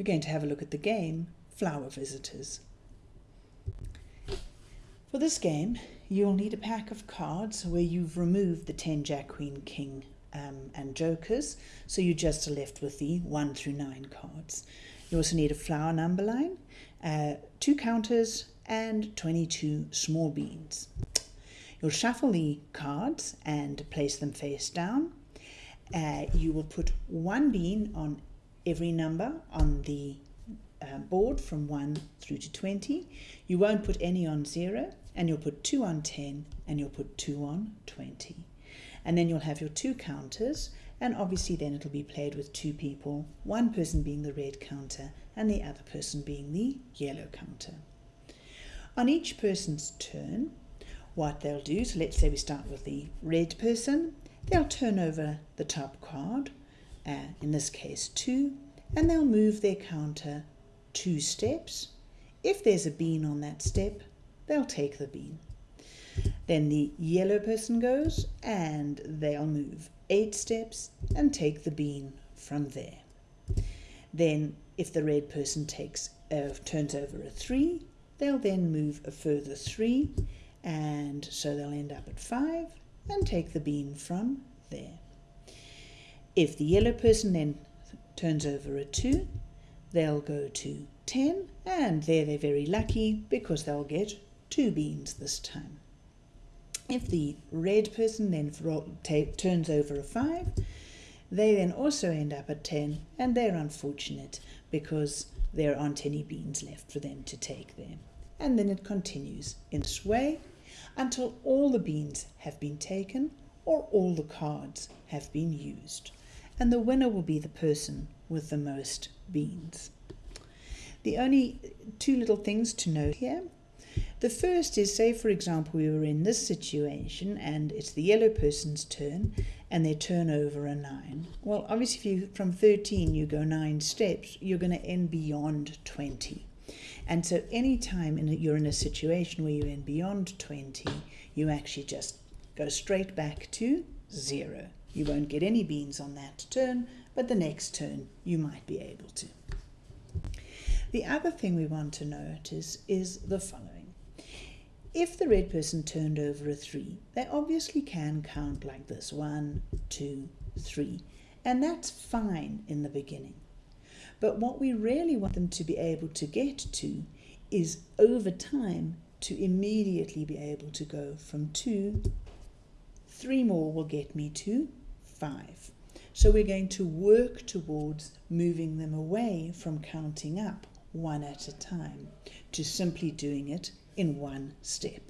we're going to have a look at the game Flower Visitors. For this game, you'll need a pack of cards where you've removed the 10 Jack, Queen, King um, and Jokers, so you just are left with the 1 through 9 cards. You also need a flower number line, uh, two counters, and 22 small beans. You'll shuffle the cards and place them face down. Uh, you will put one bean on every number on the uh, board from 1 through to 20. You won't put any on 0 and you'll put 2 on 10 and you'll put 2 on 20. And then you'll have your two counters and obviously then it'll be played with two people, one person being the red counter and the other person being the yellow counter. On each person's turn, what they'll do, so let's say we start with the red person, they'll turn over the top card, uh, in this case 2, and they'll move their counter two steps. If there's a bean on that step, they'll take the bean. Then the yellow person goes and they'll move eight steps and take the bean from there. Then if the red person takes uh, turns over a three, they'll then move a further three and so they'll end up at five and take the bean from there. If the yellow person then turns over a two, they'll go to 10 and there they're very lucky because they'll get two beans this time. If the red person then turns over a 5, they then also end up at 10 and they're unfortunate because there aren't any beans left for them to take there. And then it continues in this way until all the beans have been taken or all the cards have been used. And the winner will be the person with the most beans. The only two little things to note here the first is, say for example, we were in this situation and it's the yellow person's turn and they turn over a 9. Well, obviously if you from 13 you go 9 steps, you're going to end beyond 20. And so anytime in a, you're in a situation where you end beyond 20, you actually just go straight back to 0. You won't get any beans on that turn, but the next turn you might be able to. The other thing we want to notice is the following. If the red person turned over a 3, they obviously can count like this, one, two, three, and that's fine in the beginning. But what we really want them to be able to get to is over time to immediately be able to go from 2, 3 more will get me to five. So we're going to work towards moving them away from counting up one at a time to simply doing it in one step.